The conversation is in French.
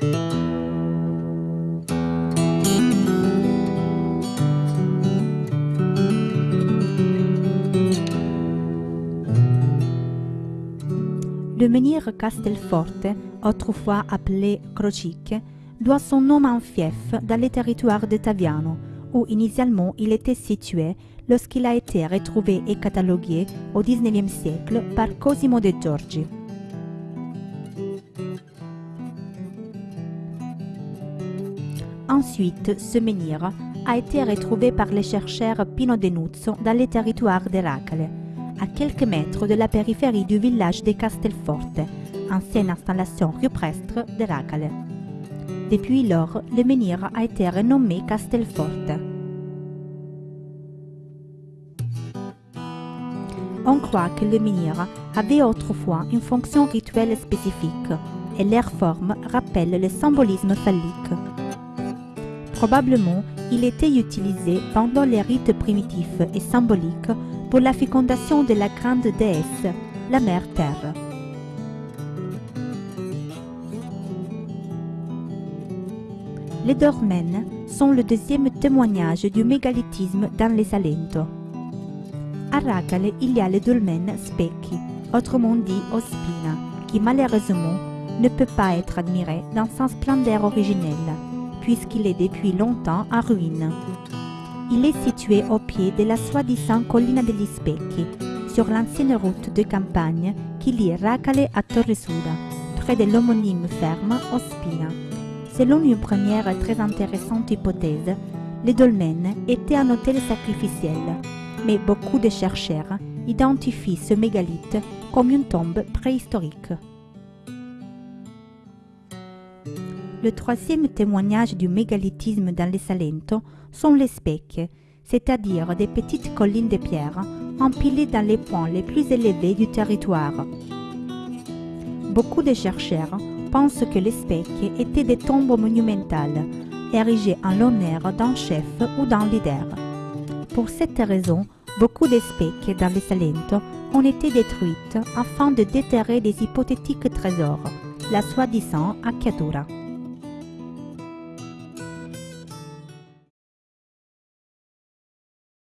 Le menhir Castelforte, autrefois appelé Crocic, doit son nom à un fief dans le territoire de Taviano, où initialement il était situé lorsqu'il a été retrouvé et catalogué au XIXe siècle par Cosimo de Giorgi. Ensuite, ce menhir a été retrouvé par le chercheur Pino Denuzzo dans les territoires de Racale, à quelques mètres de la périphérie du village de Castelforte, ancienne installation rupestre de Racale. Depuis lors, le menhir a été renommé Castelforte. On croit que le menhir avait autrefois une fonction rituelle spécifique et leur forme rappelle le symbolisme phallique. Probablement, il était utilisé pendant les rites primitifs et symboliques pour la fécondation de la grande déesse, la Mère Terre. Les dolmens sont le deuxième témoignage du mégalithisme dans les Salento. À Racale, il y a le dolmen Specchi, autrement dit Ospina, qui malheureusement ne peut pas être admiré dans sa splendeur originelle, puisqu'il est depuis longtemps en ruine. Il est situé au pied de la soi-disant collina degli Specchi, sur l'ancienne route de campagne qui lie Racale à Torresuda, près de l'homonyme ferme Ospina. Selon une première très intéressante hypothèse, le dolmen était un hôtel sacrificiel, mais beaucoup de chercheurs identifient ce mégalithe comme une tombe préhistorique. Le troisième témoignage du mégalithisme dans les Salento sont les specchi, c'est-à-dire des petites collines de pierre empilées dans les points les plus élevés du territoire. Beaucoup de chercheurs pensent que les specchi étaient des tombes monumentales, érigées en l'honneur d'un chef ou d'un leader. Pour cette raison, beaucoup de specchi dans les Salento ont été détruites afin de déterrer des hypothétiques trésors, la soi-disant acciatura.